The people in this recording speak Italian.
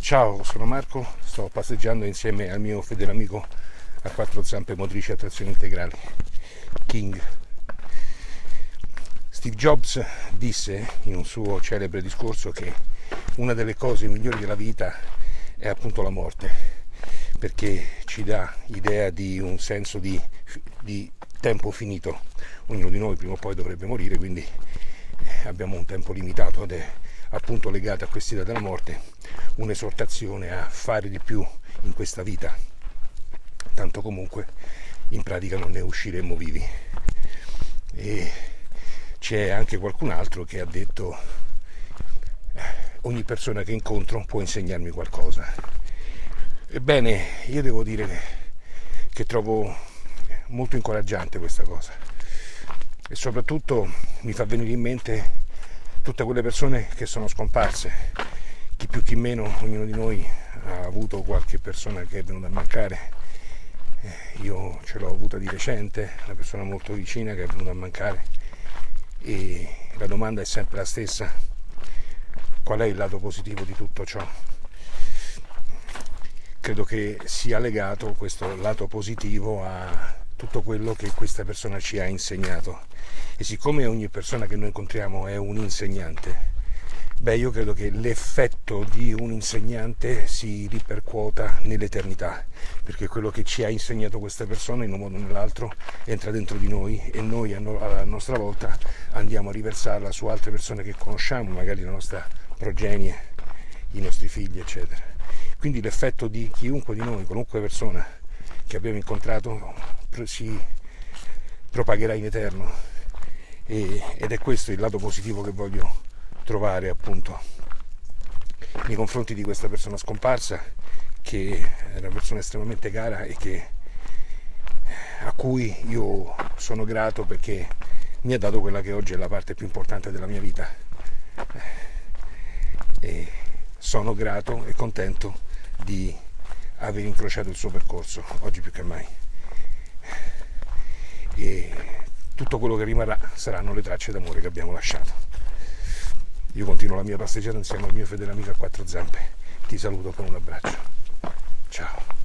Ciao, sono Marco, sto passeggiando insieme al mio fedele amico a quattro zampe motrici a trazione integrale, King. Steve Jobs disse in un suo celebre discorso che una delle cose migliori della vita è appunto la morte, perché ci dà idea di un senso di, di tempo finito. Ognuno di noi prima o poi dovrebbe morire, quindi eh, abbiamo un tempo limitato ed è appunto legato a quest'idea della morte un'esortazione a fare di più in questa vita, tanto comunque in pratica non ne usciremo vivi. E c'è anche qualcun altro che ha detto ogni persona che incontro può insegnarmi qualcosa. Ebbene, io devo dire che trovo molto incoraggiante questa cosa e soprattutto mi fa venire in mente tutte quelle persone che sono scomparse, chi più chi meno, ognuno di noi ha avuto qualche persona che è venuta a mancare, eh, io ce l'ho avuta di recente, una persona molto vicina che è venuta a mancare. E la domanda è sempre la stessa, qual è il lato positivo di tutto ciò? Credo che sia legato questo lato positivo a tutto quello che questa persona ci ha insegnato. E siccome ogni persona che noi incontriamo è un insegnante, beh io credo che l'effetto di un insegnante si ripercuota nell'eternità, perché quello che ci ha insegnato questa persona in un modo o nell'altro entra dentro di noi e noi a nostra volta andiamo a riversarla su altre persone che conosciamo, magari la nostra progenie, i nostri figli, eccetera. Quindi l'effetto di chiunque di noi, qualunque persona che abbiamo incontrato, si propagherà in eterno ed è questo il lato positivo che voglio trovare appunto nei confronti di questa persona scomparsa che è una persona estremamente cara e che, a cui io sono grato perché mi ha dato quella che oggi è la parte più importante della mia vita e sono grato e contento di aver incrociato il suo percorso oggi più che mai e tutto quello che rimarrà saranno le tracce d'amore che abbiamo lasciato. Io continuo la mia passeggiata insieme al mio fedele amico a quattro zampe. Ti saluto con un abbraccio. Ciao.